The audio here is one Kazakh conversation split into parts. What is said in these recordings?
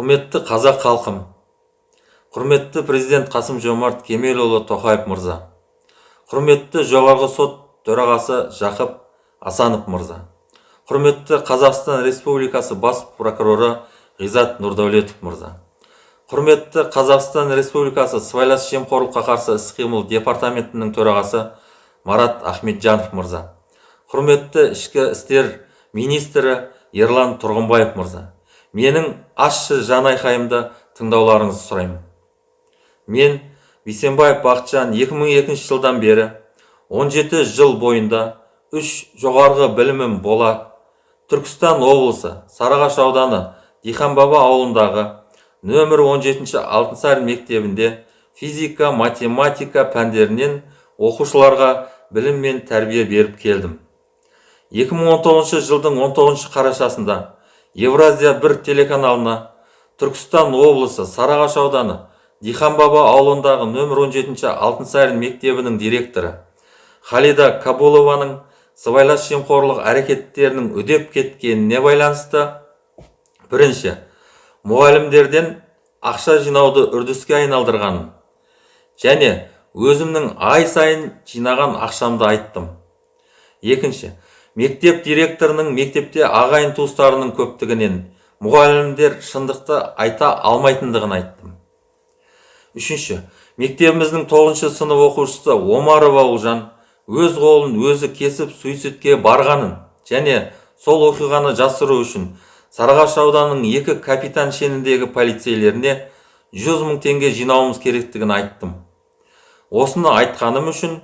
құрметті қазақ халқым құрметті президент қасым жомарт кемелұлы тоқаев мырза құрметті жоғарғы сот төрағасы жақып асанов мырза құрметті қазақстан республикасы бас прокуроры ғизат нұрдәулетов мырза құрметті қазақстан республикасы сыбайлас жемқорлыққа қарсы іс қимыл департаментінің төрағасы марат ахметжанов мырза құрметті ішкі істер министрі ерлан тұрғынбаев мырза менің ащы жанайқайымды тыңдауларыңызды сұраймын. Мен бейсенбаев бақытжан 2002 жылдан бері 17 жыл бойында үш жоғарғы білімім бола түркістан облысы сарыағаш ауданы диханбаба ауылындағы нөмір 17 алтынсарин мектебінде физика математика пәндерінен оқушыларға білім мен тәрбие беріп келдім. 2019 жылдың 19 қарашасында Евразия бір телеканалына Түркістан облысы Сарағаш ауданы Диханбаба ауылындағы нөмір 17 Алтынсарин мектебінің директоры Халида Кабулованың сыбайлас жемқорлық әрекеттерінің үдеп кеткеніне байланысты бірінші мұғалімдерден ақша жинауды үрдіске айналдырғанын және өзімнің ай сайын жинаған ақшамды айттым. Екінші мектеп директорының мектепте ағайын туыстарының көптігінен мұғалімдер шындықты айта алмайтындығын айттым. Үшінші мектебіміздің тоғызыншы сынып оқушысы омарова ұлжан өз қолын өзі кесіп суицидке барғанын және сол оқиғаны жасыру үшін сарыағаш ауданының екі капитан шеніндегі полицейлеріне 100 мың теңге жинауымыз керектігін айттым. Осыны айтқаным үшін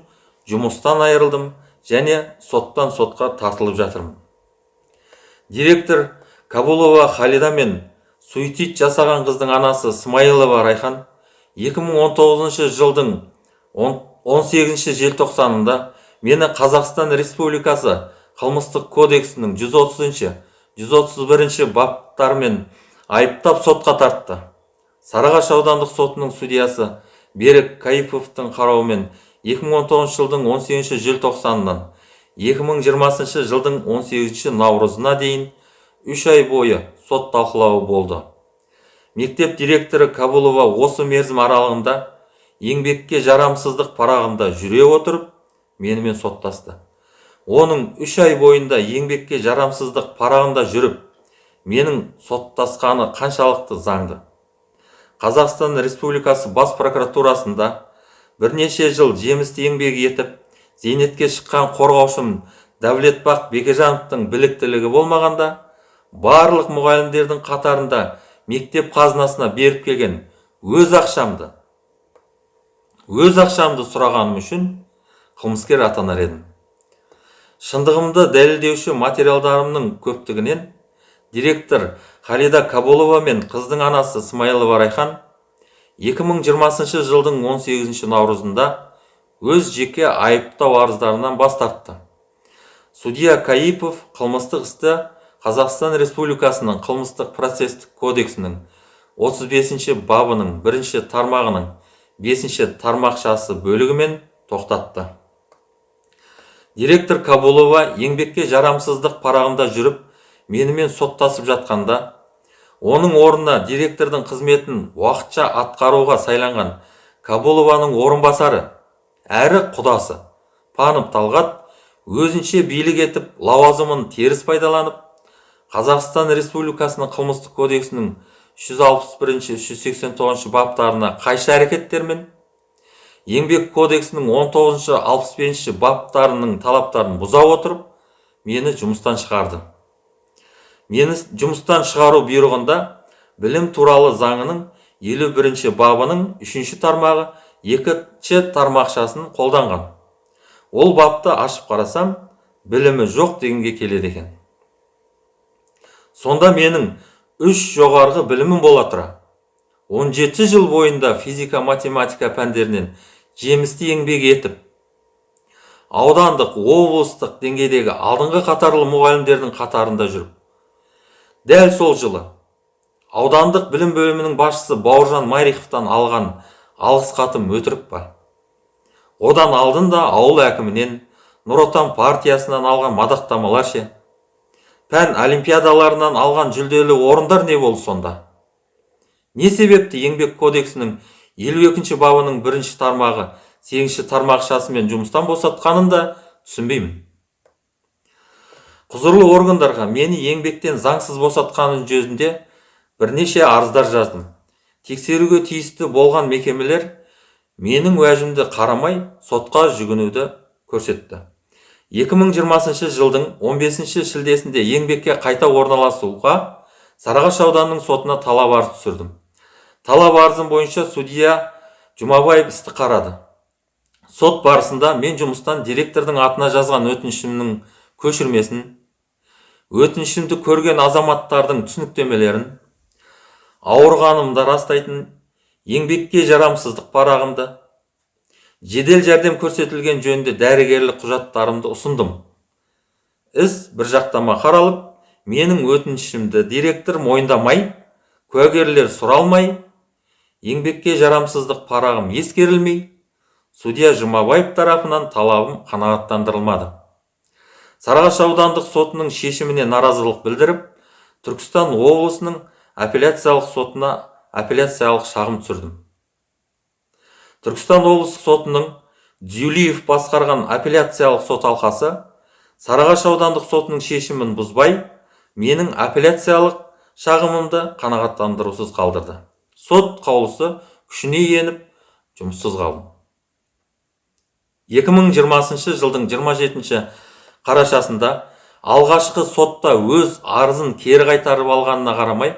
жұмыстан айырылдым. Және соттан сотқа тартылып жатырмын. Директор кабулова халида мен суицид жасаған қыздың анасы смайылова райхан 2019 жылдың 18 желтоқсанында мені қазақстан республикасы қылмыстық кодексінің 130 131 баптарымен айыптап сотқа тартты. Сарыағаш аудандық сотының судьясы берік кайыповтың қарауымен 2019 жылдың 18 желтоқсанынан 2020 жылдың 18 наурызына дейін үш ай бойы сот талқылауы болды. Мектеп директоры кабулова осы мерзім аралығында еңбекке жарамсыздық парағында жүре отырып менімен соттасты. Оның үш ай бойында еңбекке жарамсыздық парағында жүріп менің соттасқаны қаншалықты заңды? Қазақстан республикасы бас прокуратурасында бірнеше жыл жемісті еңбек етіп зейнетке шыққан қорғаушым дәулетбақ бекежановтың біліктілігі болмағанда барлық мұғалімдердің қатарында мектеп қазынасына беріп келген өз ақшамды өз ақшамды сұрағаным үшін қылмыскер атанар едім шындығымды дәлелдеуші материалдарымның көптігінен директор халида кабулова мен қыздың анасы смайылова райхан 2020 жылдың 18 наурызында өз жеке айыптау арыздарынан бас тартты. Судья каипов қылмыстық істі қазақстан республикасының қылмыстық процестік кодексінің 35 бабының бірінші тармағының бесінші тармақшасы бөлігімен тоқтатты. Директор кабулова еңбекке жарамсыздық парағында жүріп менімен соттасып жатқанда оның орнына директордың қызметін уақытша атқаруға сайланған кабулованың орынбасары әрі құдасы панов талғат өзінше билік етіп лауазымын теріс пайдаланып қазақстан республикасының қылмыстық кодексінің 161-189 баптарына қайшы әрекеттермен еңбек кодексінің 19-65 баптарының талаптарын бұза отырып мені жұмыстан шығарды. Мені жұмыстан шығару бұйрығында білім туралы заңының елу бірінші бабының үшінші тармағы екінші тармақшасын қолданған. Ол бапты ашып қарасам білімі жоқ дегенге келеді екен. Сонда менің үш жоғарғы білімім бола тұра. 17 жыл бойында физика математика пәндерінен жемісті еңбек етіп аудандық облыстық деңгейдегі алдыңғы қатарлы мұғалімдердің қатарында жүріп дәл сол жылы аудандық білім бөлімінің басшысы бауыржан майриховтан алған алғыс хатым өтірік па? Одан алдын да ауыл әкімінен нұр отан партиясынан алған мадақтамалар ше? Пән олимпиадаларынан алған жүлделі орындар не болды сонда? Не себепті еңбек кодексінің елу екінші бабының бірінші тармағы сегізінші тармақшасымен жұмыстан босатқанын да түсінбеймін. Құзырлы органдарға мені еңбектен заңсыз босатқаны жөнінде бірнеше арыздар жаздым. Тексеруге тиісті болған мекемелер менің уәжімді қарамай сотқа жүгінуді көрсетті. 2020 жылдың 15 шілдесінде еңбекке қайта орналасуға сарыағаш ауданының сотына талап арыз түсірдім. Талап арызым бойынша судья жұмабаев істі қарады. Сот барысында мен жұмыстан директордың атына жазған өтінішімнің көшірмесін өтінішімді көрген азаматтардың түсініктемелерін ауырғанымды растайтын еңбекке жарамсыздық парағымды жедел жәрдем көрсетілген жөнінде дәрігерлік құжаттарымды ұсындым. Іс бір жақтама қаралып менің өтінішімді директор мойындамай куәгерлер сұралмай еңбекке жарамсыздық парағым ескерілмей судья жұмабаев тарапынан талабым қанағаттандырылмады. Сарыағаш аудандық сотының шешіміне наразылық білдіріп түркістан облысының апелляциялық сотына апелляциялық шағым түсірдім. Түркістан облыстық сотының дюлиев басқарған апелляциялық сот алқасы сарыағаш аудандық сотының шешімін бұзбай менің апелляциялық шағымымды қанағаттандырусыз қалдырды. Сот қаулысы күшіне еніп жұмыссыз қалдым. 2020 жылдың 27 қарашасында алғашқы сотта өз арызын кері қайтарып алғанына қарамай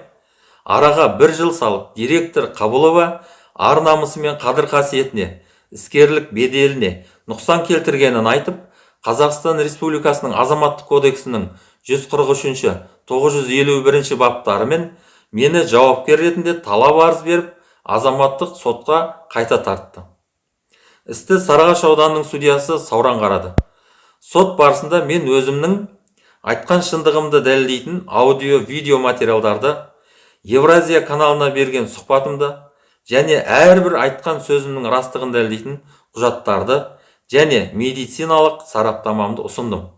араға бір жыл салып директор қабылова ар намысы мен қадір қасиетіне іскерлік беделіне нұқсан келтіргенін айтып қазақстан республикасының азаматтық кодексінің 143 951 баптарымен мені жауапкер ретінде талап арыз беріп азаматтық сотқа қайта тартты. істі сарыағаш ауданының судьясы сауран қарады. Сот барысында мен өзімнің айтқан шындығымды дәлелдейтін аудио видео материалдарды евразия каналына берген сұхбатымды және әрбір айтқан сөзімнің растығын дәлелдейтін құжаттарды және медициналық сараптамамды ұсындым.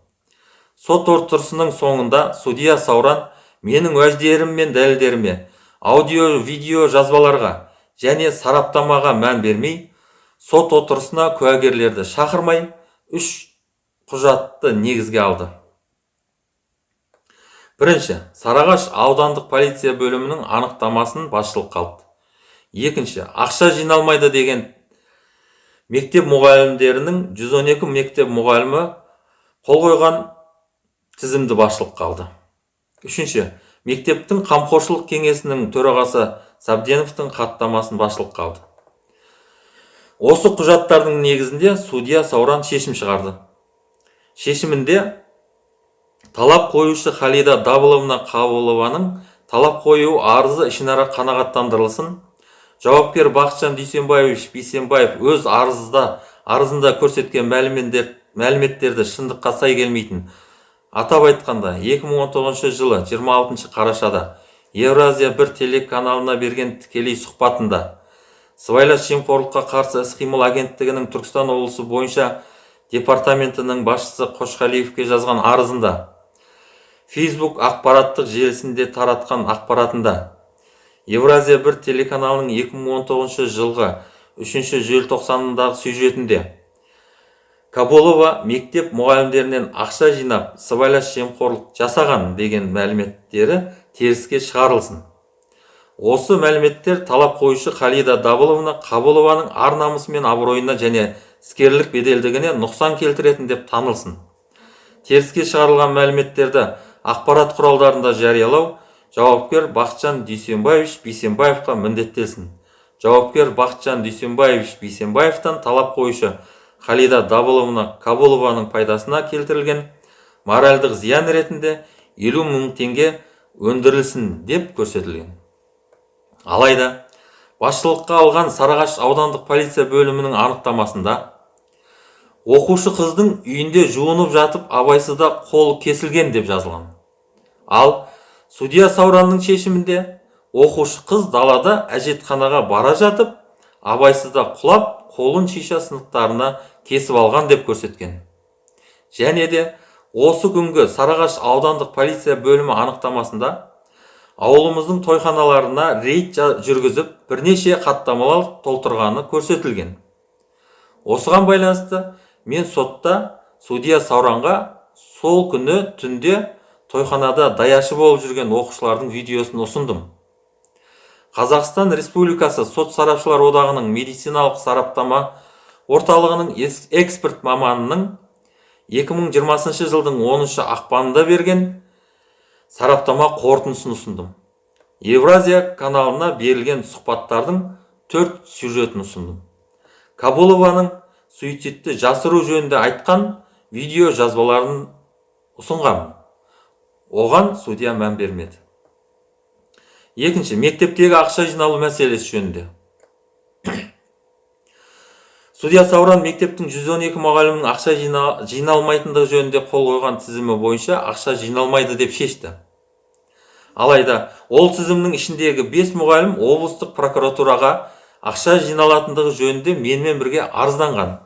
Сот отырысының соңында судья сауран менің уәждерім мен дәлелдеріме аудио видео жазбаларға және сараптамаға мән бермей сот отырысына куәгерлерді шақырмай үш құжатты негізге алды. Бірінші сарыағаш аудандық полиция бөлімінің анықтамасын басшылыққа алды. Екінші ақша жиналмайды деген мектеп мұғалімдерінің 112 мектеп мұғалімі қол қойған тізімді басшылыққа алды. Үшінші мектептің қамқоршылық кеңесінің төрағасы сабденовтың хаттамасын басшылыққа алды. Осы құжаттардың негізінде судья сауран шешім шығарды. Шешімінде талап қоюшы халида дабыловна қабылованың талап қою арызы ішінара қанағаттандырылсын. Жауапкер бақытжан дүйсенбаевич бейсенбаев өз арызда арызында көрсеткен мәліметтерді шындыққа сай келмейтін. Атап айтқанда 2019 жылы 26 қарашада евразия бір телеканалына берген тікелей сұхбатында сыбайлас жемқорлыққа қарсы іс-қимыл агенттігінің түркістан облысы бойынша департаментінің басшысы қошқалиевке жазған арызында фейсбук ақпараттық желісінде таратқан ақпаратында евразия бір телеканалының 2019 жылғы 3 желтоқсанындағы сюжетінде каболова мектеп мұғалімдерінен ақша жинап сыбайлас жемқорлық жасаған деген мәліметтері теріске шығарылсын. Осы мәліметтер талап қоюшы халида дабыловна қабылованың ар намысы мен абыройына және іскерлік беделдігіне нұқсан келтіретін деп танылсын. Теріске шығарылған мәліметтерді ақпарат құралдарында жариялау жауапкер бақытжан дүйсенбаевич бейсенбаевқа міндеттелсін. Жауапкер бақытжан дүйсенбаевич бейсенбаевтан талап қоюшы халида дабыловна кабулованың пайдасына келтірілген моральдық зиян ретінде елу мың теңге өндірілсін деп көрсетілген. Алайда басшылыққа алған сарыағаш аудандық полиция бөлімінің анықтамасында оқушы қыздың үйінде жуынып жатып абайсызда қолы кесілген деп жазылған. Ал судья сауранның шешімінде оқушы қыз далада әжетханаға бара жатып абайсызда құлап қолын шиша сынықтарына кесіп алған деп көрсеткен. Және де осы күнгі сарыағаш аудандық полиция бөлімі анықтамасында ауылымыздың тойханаларына рейд жүргізіп бірнеше хаттамалар толтырғаны көрсетілген. Осыған байланысты мен сотта судья сауранға сол күні түнде тойханада даяшы болып жүрген оқушылардың видеосын ұсындым. Қазақстан республикасы сот сарапшылар одағының медициналық сараптама орталығының эксперт маманының 2020 жылдың 10 ақпанында берген сараптама қорытындысын ұсындым. Евразия каналына берілген сұхбаттардың төрт сюжетін ұсындым. Кабулованың суицидті жасыру жөнінде айтқан видео жазбаларын ұсынғанмын оған судья мән бермеді. Екінші мектептегі ақша жиналу мәселесі жөнінде. Судья сауран мектептің 112 мұғалімнің ақша жина- жиналмайтындығы жөнінде қол қойған тізімі бойынша ақша жиналмайды деп шешті. Алайда ол тізімнің ішіндегі 5 мұғалім облыстық прокуратураға ақша жиналатындығы жөнінде менімен бірге арызданған.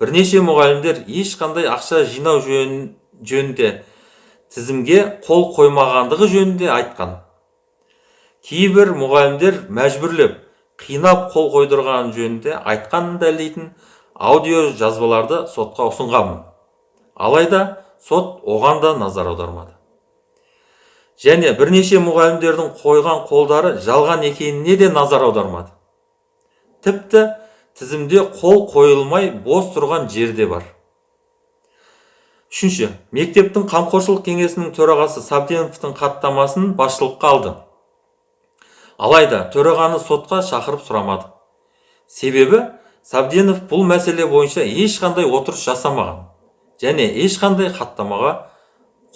Бірнеше мұғалімдер ешқандай ақша жинау жөн- жөнінде тізімге қол қоймағандығы жөнінде айтқан. Кейбір мұғалімдер мәжбүрлеп қинап қол қойдырған жөнінде айтқанын дәлелдейтін аудио жазбаларды сотқа ұсынғанмын алайда сот оған да назар аудармады. Және бірнеше мұғалімдердің қойған қолдары жалған екеніне де назар аудармады. Тіпті тізімде қол қойылмай бос тұрған жер де бар. Үшінші мектептің қамқоршылық кеңесінің төрағасы сабденовтың хаттамасын басшылыққа алды. Алайда төрағаны сотқа шақырып сұрамады. Себебі сабденов бұл мәселе бойынша ешқандай отырыс жасамаған және ешқандай хаттамаға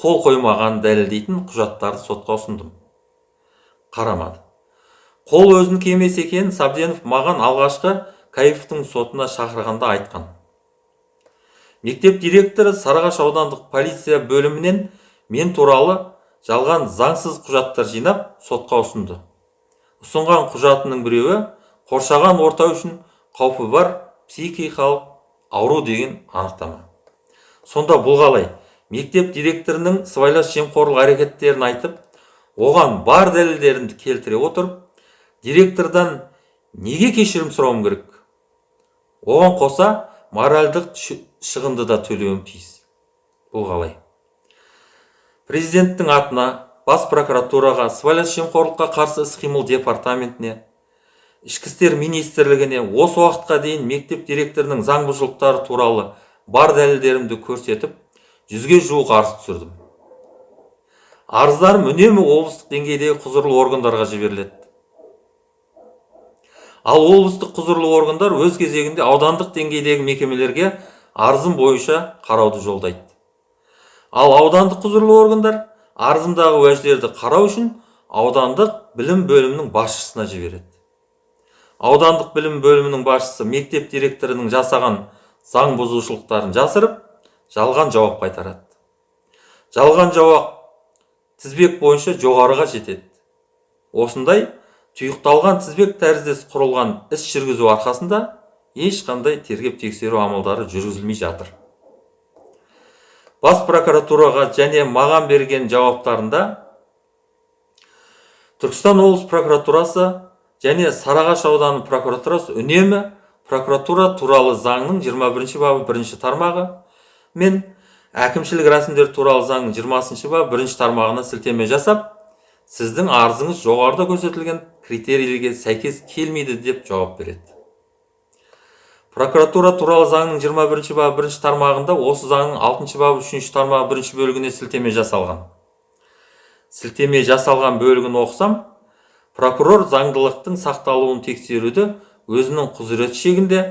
қол қоймағанын дәлелдейтін құжаттарды сотқа ұсындым. Қарамады. Қол өзінікі емес екенін сабденов маған алғашқы каифовтың сотына шақырғанда айтқан. Мектеп директоры сарыағаш аудандық полиция бөлімінен мен туралы жалған заңсыз құжаттар жинап сотқа ұсынды. Ұсынған құжатының біреуі қоршаған орта үшін қаупі бар психикалық ауру деген анықтама. Сонда бұл қалай? Мектеп директорының сыбайлас жемқорлық әрекеттерін айтып оған бар дәлелдерін келтіре отырып директордан неге кешірім сұрауым керек? Оған қоса моральдық шығынды да төлеуім тиіс. Бұл қалай? Президенттің атына бас прокуратураға сыбайлас жемқорлыққа қарсы іс қимыл департаментіне ішкі істер министрлігіне осы уақытқа дейін мектеп директорының заң бұзушылықтары туралы бар дәлелдерімді көрсетіп жүзге жуық арыз түсірдім. Арыздарым үнемі облыстық деңгейдегі құзырлы органдарға жіберіледі. Ал облыстық құзырлы органдар өз кезегінде аудандық деңгейдегі мекемелерге арызым бойынша қарауды жолдайды. Ал аудандық құзырлы органдар арызымдағы уәждерді қарау үшін аудандық білім бөлімінің басшысына жібереді. Аудандық білім бөлімінің басшысы мектеп директорының жасаған заң бұзушылықтарын жасырып жалған жауап қайтарады. Жалған жауап тізбек бойынша жоғарыға жетеді. Осындай тұйықталған тізбек тәріздес құрылған іс жүргізу арқасында ешқандай тергеп тексеру амалдары жүргізілмей жатыр. Бас прокуратураға және маған берген жауаптарында түркістан облыс прокуратурасы және сарыағаш ауданы прокуратурасы үнемі прокуратура туралы заңның 21 бабы бірінші тармағы мен әкімшілік рәсімдер туралы заңның 20 бабы бірінші тармағына сілтеме жасап сіздің арызыңыз жоғарыда көрсетілген критерийлерге сәйкес келмейді деп жауап береді. Прокуратура туралы заңның 21 бабы бірінші тармағында осы заңның 6 бабы үшінші тармағы бірінші бөлігіне сілтеме жасалған. Сілтеме жасалған бөлігін оқысам прокурор заңдылықтың сақталуын тексеруді өзінің құзыреті шегінде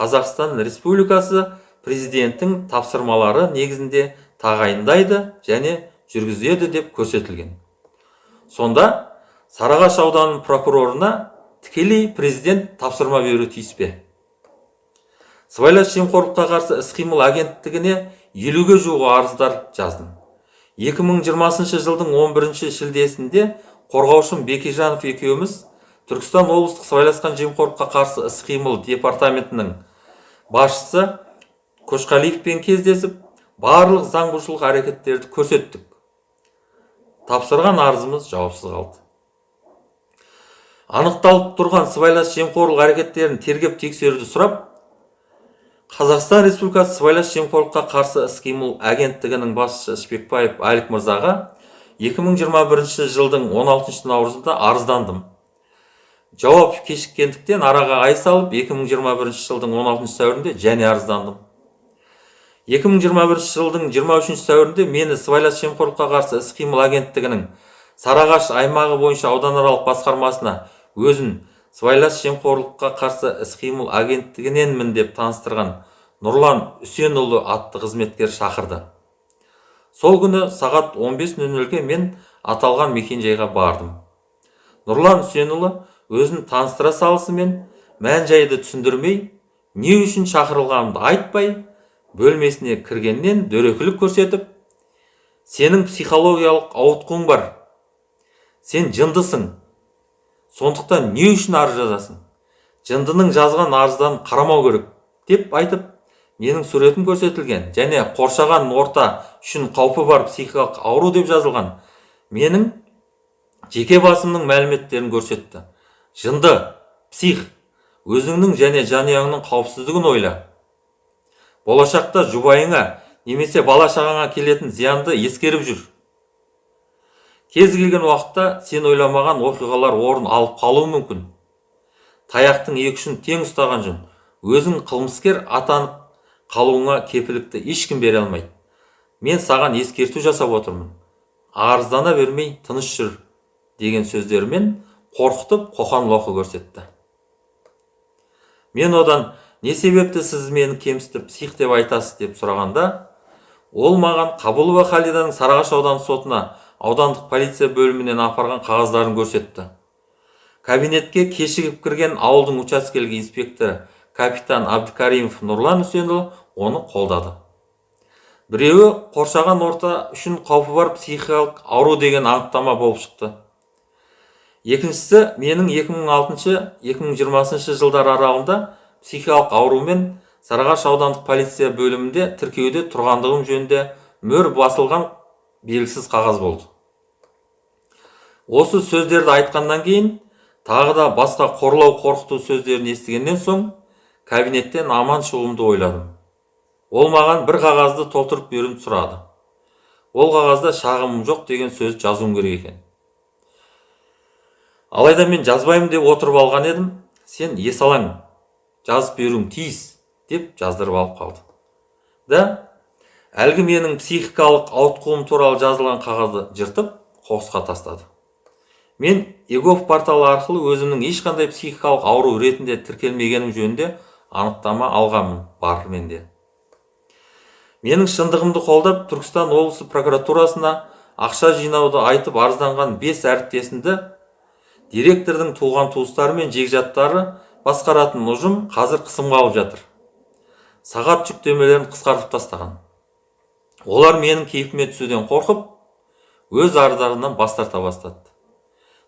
қазақстан республикасы президенттің тапсырмалары негізінде тағайындайды және жүргізеді деп көрсетілген. Сонда сарыағаш ауданының прокурорына тікелей президент тапсырма беруі тиіс пе? Сыбайлас жемқорлыққа қарсы іс қимыл агенттігіне елуге жуық арыздар жаздым. 2020 жылдың 11 шілдесінде қорғаушым бекежанов екеуміз түркістан облыстық сыбайласқан жемқорлыққа қарсы іс қимыл департаментінің басшысы көшқалиевпен кездесіп барлық заң бұзушылық әрекеттерді көрсеттік. Тапсырған арызымыз жауапсыз қалды. Анықталып тұрған сыбайлас жемқорлық әрекеттерін тергеп тексеруді сұрап қазақстан республикасы сыбайлас жемқорлыққа қарсы іс қимыл агенттігінің басшысы ішпекбаев алик мырзаға 2021 жылдың 16 наурызында арыздандым. Жауап кешіккендіктен араға ай салып 2021 жылдың 16 сәуірінде және арыздандым. 2021 жылдың 23 сәуірінде мені сыбайлас жемқорлыққа қарсы іс қимыл агенттігінің сарыағаш аймағы бойынша ауданаралық басқармасына өзін сыбайлас жемқорлыққа қарсы іс-қимыл агенттігіненмін деп таныстырған нұрлан үсенұлы атты қызметкер шақырды. Сол күні сағат 15.00-ге мен аталған мекенжайға бардым. Нұрлан үсенұлы өзін таныстыра салысымен мән жайды түсіндірмей не үшін шақырылғанымды айтпай бөлмесіне кіргеннен дөрекілік көрсетіп сенің психологиялық ауытқуың бар. Сен жындысың. Сондықтан не үшін арыз жазасың? Жындының жазған арыздан қарамау керек деп айтып менің суретім көрсетілген және қоршаған орта үшін қаупі бар психикалық ауру деп жазылған менің жеке басымның мәліметтерін көрсетті. Жынды псих өзіңнің және жанұяңның қауіпсіздігін ойла. Болашақта жұбайыңа немесе бала шағаңа келетін зиянды ескеріп жүр. Кез келген уақытта сен ойламаған оқиғалар орын алып қалуы мүмкін. Таяқтың екі ұшын тең ұстаған жөн. Өзің қылмыскер атанып қалуыңа кепілікті ешкім бере алмайды. Мен саған ескерту жасап отырмын. Арыздана бермей тыныш жүр деген сөздерімен қорқытып қоқан лоқы көрсетті. Мен одан не себепті сіз мені кемсітіп псих деп айтасыз? деп сұрағанда ол маған қабылова халиданың сарыағаш ауданы сотына аудандық полиция бөлімінен апарған қағаздарын көрсетті. Кабинетке кешігіп кірген ауылдың учаскелік инспекторы капитан абдыкаримов нұрлан үсенұлы оны қолдады. Біреуі қоршаған орта үшін қаупі бар психикалық ауру деген анықтама болып шықты. Екіншісі менің 2006-2020 жылдар аралығында психикалық аурумен сарыағаш аудандық полиция бөлімінде тіркеуде тұрғандығым жөнінде мөр басылған белгісіз қағаз болды. Осы сөздерді айтқаннан кейін тағы да басқа қорлау қорқыту сөздерін естігеннен соң кабинеттен аман шығуымды ойладым. Ол маған бір қағазды толтырып беруімді сұрады. Ол қағазда шағымым жоқ деген сөз жазуым керек екен. Алайда мен жазбаймын деп отырып алған едім сен есалаң жазып беруің тиіс деп жаздырып алып қалды да әлгі менің психикалық ауытқуым туралы жазылған қағазды жыртып қоқысқа тастады. Мен егов порталы арқылы өзімнің ешқандай психикалық ауру ретінде тіркелмегенім жөнінде анықтама алғанмын бар менде менің шындығымды қолдап түркістан облысы прокуратурасына ақша жинауды айтып арызданған бес әріптесімді директордың туған туыстары мен жекжаттары басқаратын ұжым қазір қысымға алып жатыр. Сағат жүктемелерін қысқартып тастаған. Олар менің кейпіме түсуден қорқып өз арыздарынан бас тарта бастады.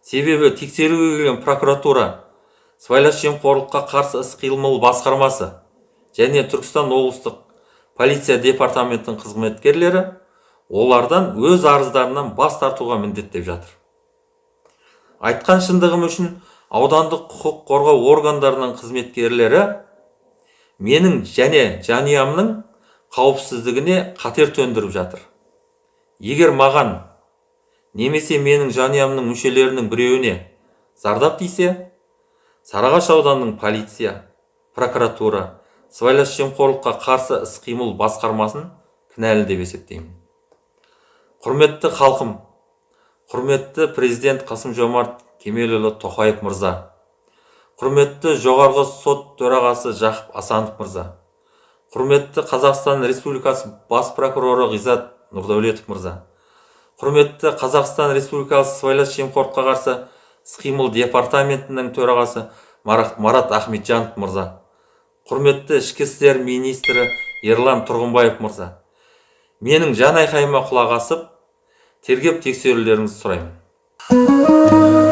Себебі тексеруге келген прокуратура сыбайлас жемқорлыққа қарсы іс қимыл басқармасы және түркістан облыстық полиция департаментінің қызметкерлері олардан өз арыздарынан бас тартуға міндеттеп жатыр. Айтқан шындығым үшін аудандық құқық қорғау органдарының қызметкерлері менің және жанұямның қауіпсіздігіне қатер төндіріп жатыр. Егер маған немесе менің жанұямның мүшелерінің біреуіне зардап тисе сарыағаш ауданының полиция прокуратура сыбайлас жемқорлыққа қарсы іс қимыл басқармасын кінәлі деп есептеймін. Құрметті халқым құрметті президент қасым жомарт кемелұлы тоқаев мырза құрметті жоғарғы сот төрағасы жақып асанов мырза құрметті қазақстан республикасы бас прокуроры ғизат нұрдәулетов мырза. Құрметті қазақстан республикасы сыбайлас жемқорлыққа қарсы іс қимыл департаментінің төрағасы марат ахметжанов мырза. Құрметті ішкі істер министрі ерлан тұрғынбаев мырза. Менің жан айқайыма құлақ асып тергеп тексерулеріңізді сұраймын.